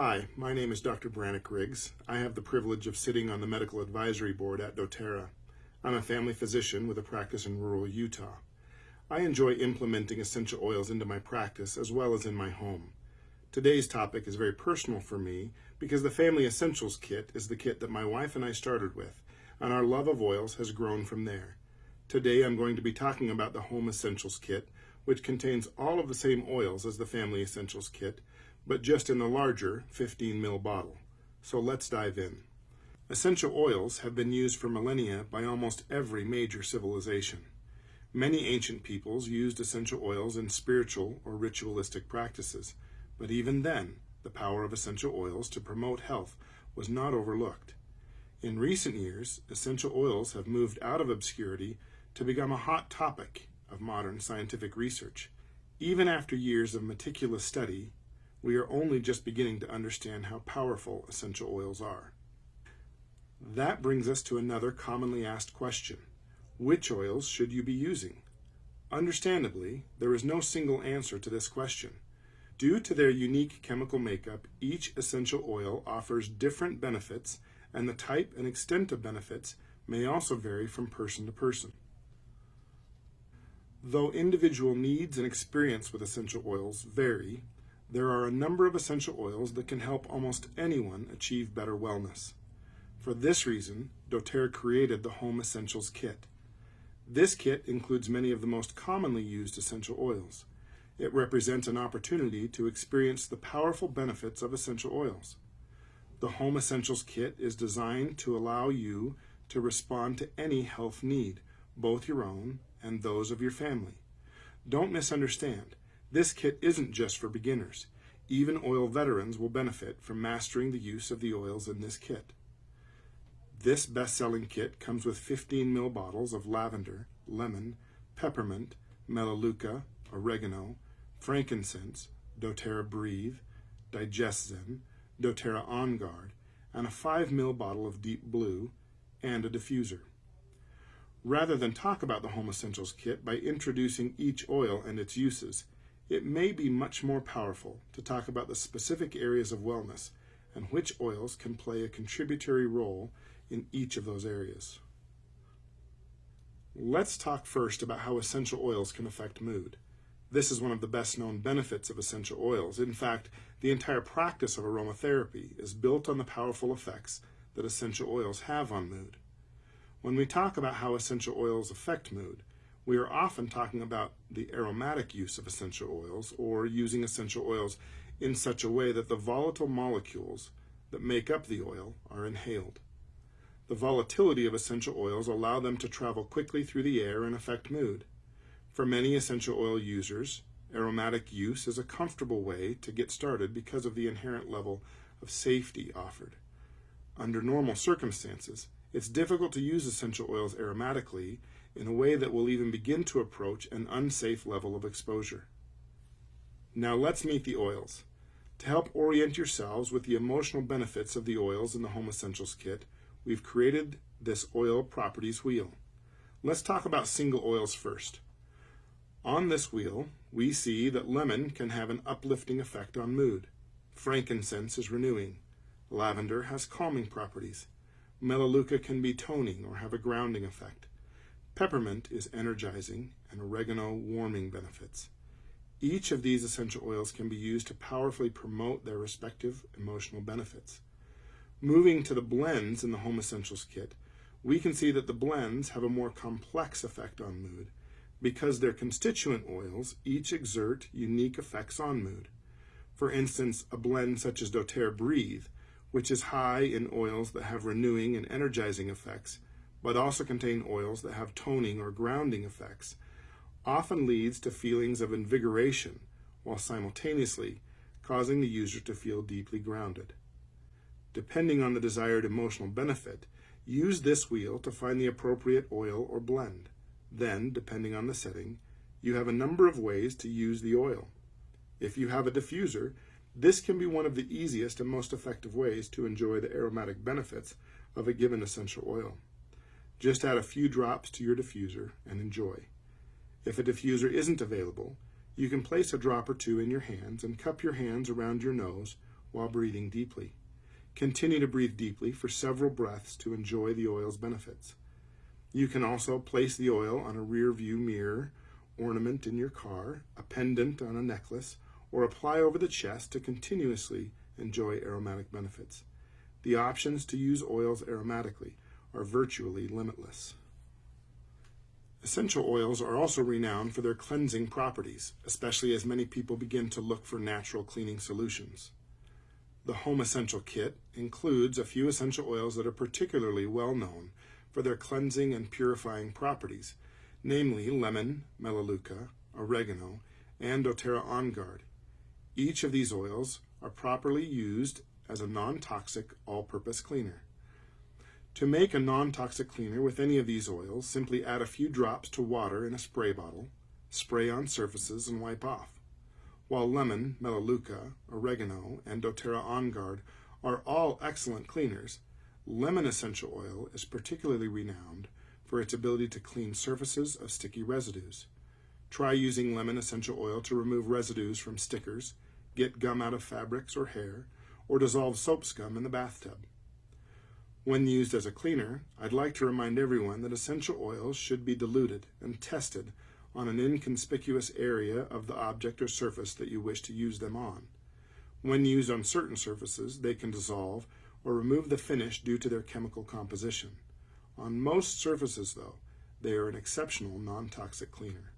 Hi, my name is Dr. Brannick Riggs. I have the privilege of sitting on the medical advisory board at doTERRA. I'm a family physician with a practice in rural Utah. I enjoy implementing essential oils into my practice as well as in my home. Today's topic is very personal for me because the Family Essentials Kit is the kit that my wife and I started with, and our love of oils has grown from there. Today I'm going to be talking about the Home Essentials Kit, which contains all of the same oils as the Family Essentials Kit, but just in the larger 15 ml bottle. So let's dive in. Essential oils have been used for millennia by almost every major civilization. Many ancient peoples used essential oils in spiritual or ritualistic practices, but even then, the power of essential oils to promote health was not overlooked. In recent years, essential oils have moved out of obscurity to become a hot topic of modern scientific research. Even after years of meticulous study, we are only just beginning to understand how powerful essential oils are. That brings us to another commonly asked question. Which oils should you be using? Understandably, there is no single answer to this question. Due to their unique chemical makeup, each essential oil offers different benefits, and the type and extent of benefits may also vary from person to person. Though individual needs and experience with essential oils vary, there are a number of essential oils that can help almost anyone achieve better wellness. For this reason, doTERRA created the Home Essentials Kit. This kit includes many of the most commonly used essential oils. It represents an opportunity to experience the powerful benefits of essential oils. The Home Essentials Kit is designed to allow you to respond to any health need, both your own and those of your family. Don't misunderstand. This kit isn't just for beginners. Even oil veterans will benefit from mastering the use of the oils in this kit. This best-selling kit comes with 15 ml bottles of lavender, lemon, peppermint, melaleuca, oregano, frankincense, doTERRA Breathe, DigestZen, doTERRA On Guard, and a 5 ml bottle of Deep Blue, and a diffuser. Rather than talk about the Home Essentials Kit by introducing each oil and its uses, it may be much more powerful to talk about the specific areas of wellness and which oils can play a contributory role in each of those areas. Let's talk first about how essential oils can affect mood. This is one of the best known benefits of essential oils. In fact, the entire practice of aromatherapy is built on the powerful effects that essential oils have on mood. When we talk about how essential oils affect mood, we are often talking about the aromatic use of essential oils or using essential oils in such a way that the volatile molecules that make up the oil are inhaled. The volatility of essential oils allow them to travel quickly through the air and affect mood. For many essential oil users, aromatic use is a comfortable way to get started because of the inherent level of safety offered. Under normal circumstances, it's difficult to use essential oils aromatically in a way that will even begin to approach an unsafe level of exposure. Now let's meet the oils. To help orient yourselves with the emotional benefits of the oils in the Home Essentials Kit, we've created this oil properties wheel. Let's talk about single oils first. On this wheel, we see that lemon can have an uplifting effect on mood. Frankincense is renewing. Lavender has calming properties. Melaleuca can be toning or have a grounding effect. Peppermint is energizing and oregano warming benefits. Each of these essential oils can be used to powerfully promote their respective emotional benefits. Moving to the blends in the Home Essentials Kit, we can see that the blends have a more complex effect on mood because their constituent oils each exert unique effects on mood. For instance, a blend such as doTERRA Breathe, which is high in oils that have renewing and energizing effects, but also contain oils that have toning or grounding effects, often leads to feelings of invigoration while simultaneously causing the user to feel deeply grounded. Depending on the desired emotional benefit, use this wheel to find the appropriate oil or blend. Then, depending on the setting, you have a number of ways to use the oil. If you have a diffuser, this can be one of the easiest and most effective ways to enjoy the aromatic benefits of a given essential oil. Just add a few drops to your diffuser and enjoy. If a diffuser isn't available, you can place a drop or two in your hands and cup your hands around your nose while breathing deeply. Continue to breathe deeply for several breaths to enjoy the oil's benefits. You can also place the oil on a rear view mirror, ornament in your car, a pendant on a necklace, or apply over the chest to continuously enjoy aromatic benefits. The options to use oils aromatically are virtually limitless. Essential oils are also renowned for their cleansing properties, especially as many people begin to look for natural cleaning solutions. The Home Essential Kit includes a few essential oils that are particularly well known for their cleansing and purifying properties, namely lemon, melaleuca, oregano, and doTERRA On Guard. Each of these oils are properly used as a non-toxic all-purpose cleaner. To make a non-toxic cleaner with any of these oils, simply add a few drops to water in a spray bottle, spray on surfaces, and wipe off. While lemon, melaleuca, oregano, and doTERRA On Guard are all excellent cleaners, lemon essential oil is particularly renowned for its ability to clean surfaces of sticky residues. Try using lemon essential oil to remove residues from stickers, get gum out of fabrics or hair, or dissolve soap scum in the bathtub. When used as a cleaner, I'd like to remind everyone that essential oils should be diluted and tested on an inconspicuous area of the object or surface that you wish to use them on. When used on certain surfaces, they can dissolve or remove the finish due to their chemical composition. On most surfaces, though, they are an exceptional non-toxic cleaner.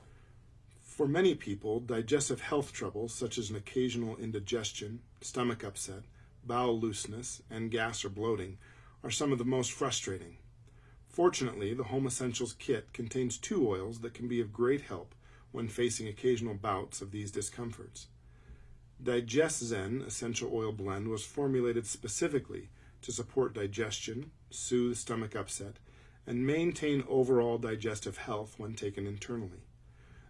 For many people, digestive health troubles such as an occasional indigestion, stomach upset, bowel looseness, and gas or bloating are some of the most frustrating. Fortunately, the Home Essentials kit contains two oils that can be of great help when facing occasional bouts of these discomforts. Digest Zen Essential Oil Blend was formulated specifically to support digestion, soothe stomach upset, and maintain overall digestive health when taken internally.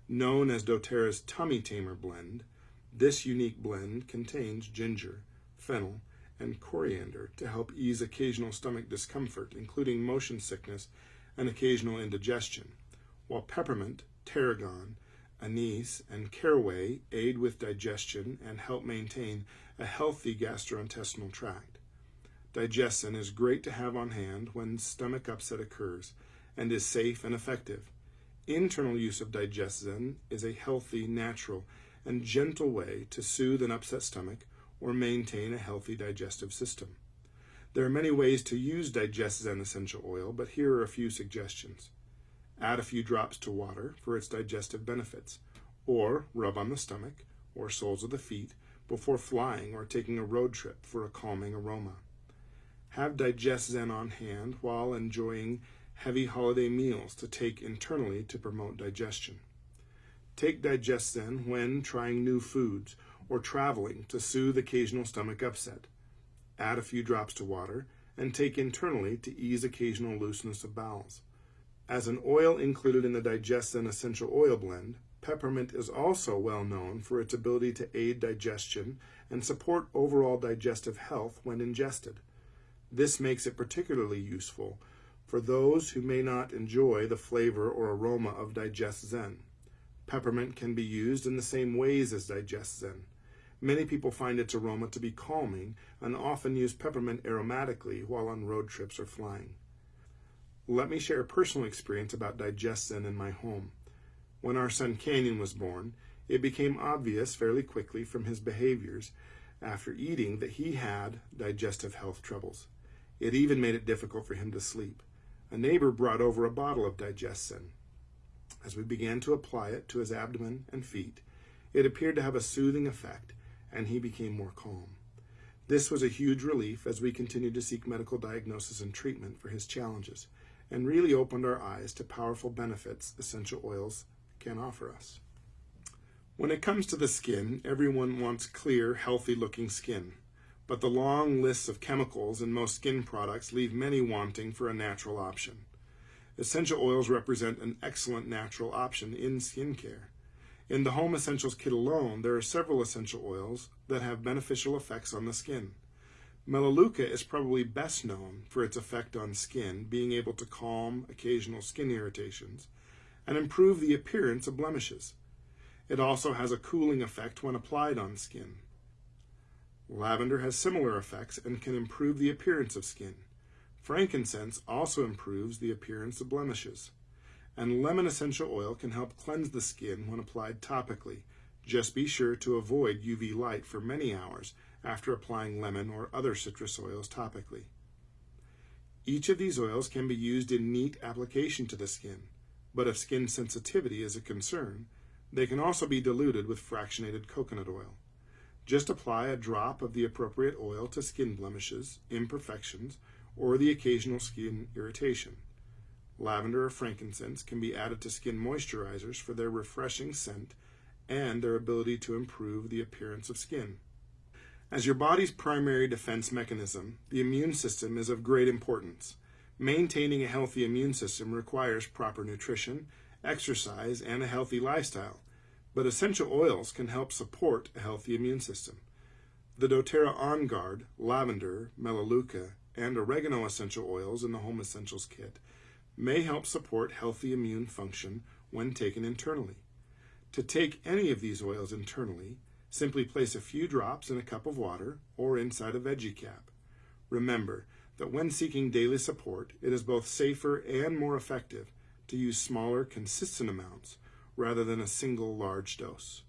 Known as doTERRA's Tummy Tamer Blend, this unique blend contains ginger, fennel, and coriander to help ease occasional stomach discomfort, including motion sickness and occasional indigestion, while peppermint, tarragon, anise, and caraway aid with digestion and help maintain a healthy gastrointestinal tract. Digest-Zen is great to have on hand when stomach upset occurs and is safe and effective. Internal use of Digest-Zen is a healthy, natural, and gentle way to soothe an upset stomach or maintain a healthy digestive system. There are many ways to use Digest-Zen essential oil, but here are a few suggestions. Add a few drops to water for its digestive benefits, or rub on the stomach or soles of the feet before flying or taking a road trip for a calming aroma. Have Digest-Zen on hand while enjoying heavy holiday meals to take internally to promote digestion. Take Digest-Zen when trying new foods or traveling to soothe occasional stomach upset. Add a few drops to water and take internally to ease occasional looseness of bowels. As an oil included in the Digest-Zen Essential Oil Blend, peppermint is also well known for its ability to aid digestion and support overall digestive health when ingested. This makes it particularly useful for those who may not enjoy the flavor or aroma of Digest-Zen. Peppermint can be used in the same ways as Digest-Zen. Many people find its aroma to be calming and often use peppermint aromatically while on road trips or flying. Let me share a personal experience about Digest-Zen in my home. When our son Canyon was born, it became obvious fairly quickly from his behaviors after eating that he had digestive health troubles. It even made it difficult for him to sleep. A neighbor brought over a bottle of Digest-Zen. As we began to apply it to his abdomen and feet, it appeared to have a soothing effect and he became more calm. This was a huge relief as we continued to seek medical diagnosis and treatment for his challenges, and really opened our eyes to powerful benefits essential oils can offer us. When it comes to the skin, everyone wants clear, healthy looking skin, but the long lists of chemicals in most skin products leave many wanting for a natural option. Essential oils represent an excellent natural option in skincare. In the Home Essentials kit alone, there are several essential oils that have beneficial effects on the skin. Melaleuca is probably best known for its effect on skin, being able to calm occasional skin irritations and improve the appearance of blemishes. It also has a cooling effect when applied on skin. Lavender has similar effects and can improve the appearance of skin. Frankincense also improves the appearance of blemishes. And lemon essential oil can help cleanse the skin when applied topically. Just be sure to avoid UV light for many hours after applying lemon or other citrus oils topically. Each of these oils can be used in neat application to the skin, but if skin sensitivity is a concern, they can also be diluted with fractionated coconut oil. Just apply a drop of the appropriate oil to skin blemishes, imperfections, or the occasional skin irritation. Lavender or frankincense can be added to skin moisturizers for their refreshing scent and their ability to improve the appearance of skin. As your body's primary defense mechanism, the immune system is of great importance. Maintaining a healthy immune system requires proper nutrition, exercise, and a healthy lifestyle, but essential oils can help support a healthy immune system. The doTERRA On Guard, lavender, melaleuca, and oregano essential oils in the Home Essentials Kit may help support healthy immune function when taken internally. To take any of these oils internally, Simply place a few drops in a cup of water or inside a veggie cap. Remember that when seeking daily support, it is both safer and more effective to use smaller, consistent amounts rather than a single large dose.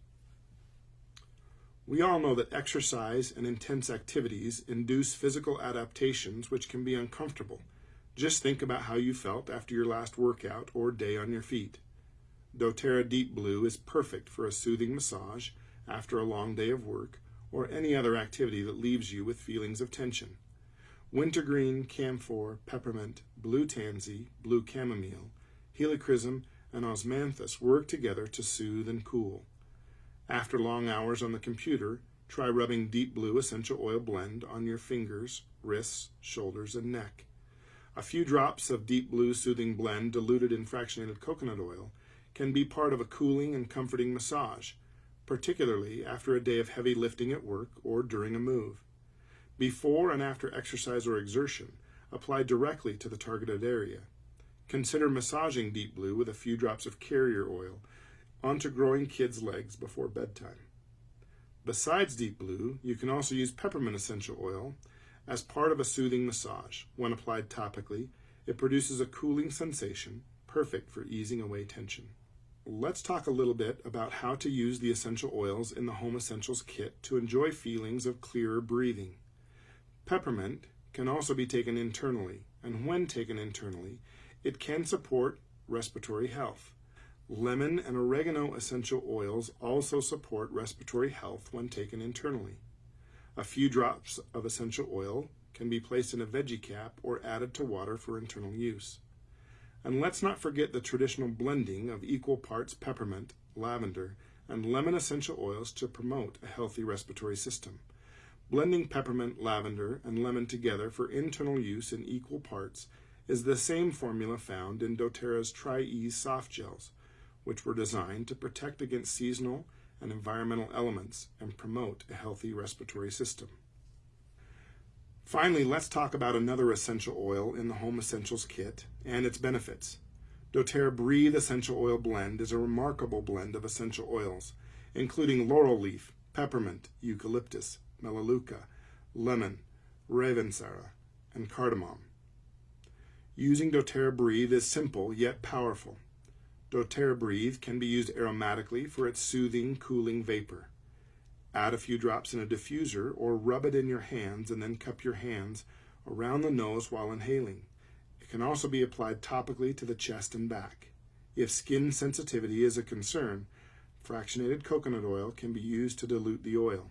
We all know that exercise and intense activities induce physical adaptations which can be uncomfortable. Just think about how you felt after your last workout or day on your feet. doTERRA Deep Blue is perfect for a soothing massage after a long day of work, or any other activity that leaves you with feelings of tension. Wintergreen, camphor, peppermint, blue tansy, blue chamomile, helichrysum, and osmanthus work together to soothe and cool. After long hours on the computer, try rubbing Deep Blue Essential Oil Blend on your fingers, wrists, shoulders, and neck. A few drops of Deep Blue Soothing Blend diluted in fractionated coconut oil can be part of a cooling and comforting massage particularly after a day of heavy lifting at work or during a move. Before and after exercise or exertion, apply directly to the targeted area. Consider massaging Deep Blue with a few drops of carrier oil onto growing kids' legs before bedtime. Besides Deep Blue, you can also use peppermint essential oil as part of a soothing massage. When applied topically, it produces a cooling sensation, perfect for easing away tension let's talk a little bit about how to use the essential oils in the Home Essentials kit to enjoy feelings of clearer breathing. Peppermint can also be taken internally, and when taken internally, it can support respiratory health. Lemon and oregano essential oils also support respiratory health when taken internally. A few drops of essential oil can be placed in a veggie cap or added to water for internal use. And let's not forget the traditional blending of equal parts peppermint, lavender, and lemon essential oils to promote a healthy respiratory system. Blending peppermint, lavender, and lemon together for internal use in equal parts is the same formula found in doTERRA's Tri-Ease soft gels, which were designed to protect against seasonal and environmental elements and promote a healthy respiratory system. Finally, let's talk about another essential oil in the Home Essentials Kit and its benefits. doTERRA Breathe Essential Oil Blend is a remarkable blend of essential oils, including laurel leaf, peppermint, eucalyptus, melaleuca, lemon, ravensara, and cardamom. Using doTERRA Breathe is simple yet powerful. doTERRA Breathe can be used aromatically for its soothing, cooling vapor. Add a few drops in a diffuser or rub it in your hands and then cup your hands around the nose while inhaling. It can also be applied topically to the chest and back. If skin sensitivity is a concern, fractionated coconut oil can be used to dilute the oil.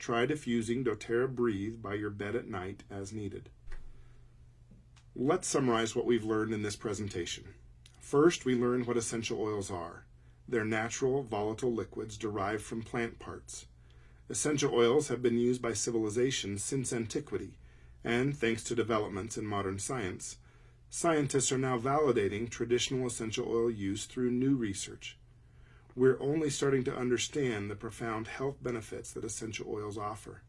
Try diffusing doTERRA Breathe by your bed at night as needed. Let's summarize what we've learned in this presentation. First, we learned what essential oils are. They're natural, volatile liquids derived from plant parts. Essential oils have been used by civilizations since antiquity, and thanks to developments in modern science, scientists are now validating traditional essential oil use through new research. We're only starting to understand the profound health benefits that essential oils offer.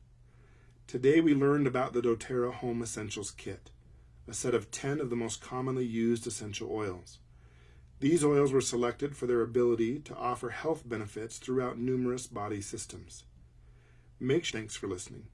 Today we learned about the doTERRA Home Essentials Kit, a set of 10 of the most commonly used essential oils. These oils were selected for their ability to offer health benefits throughout numerous body systems. Make thanks for listening.